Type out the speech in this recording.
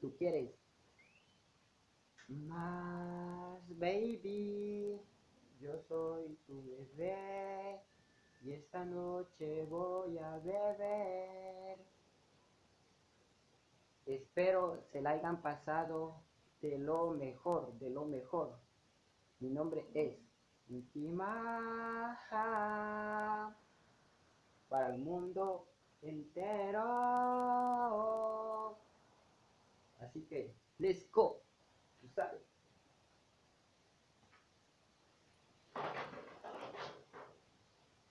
tú quieres. Más, baby, yo soy tu bebé y esta noche voy a beber. Espero se la hayan pasado de lo mejor, de lo mejor. Mi nombre es Intimaja para el mundo entero. okay let's go.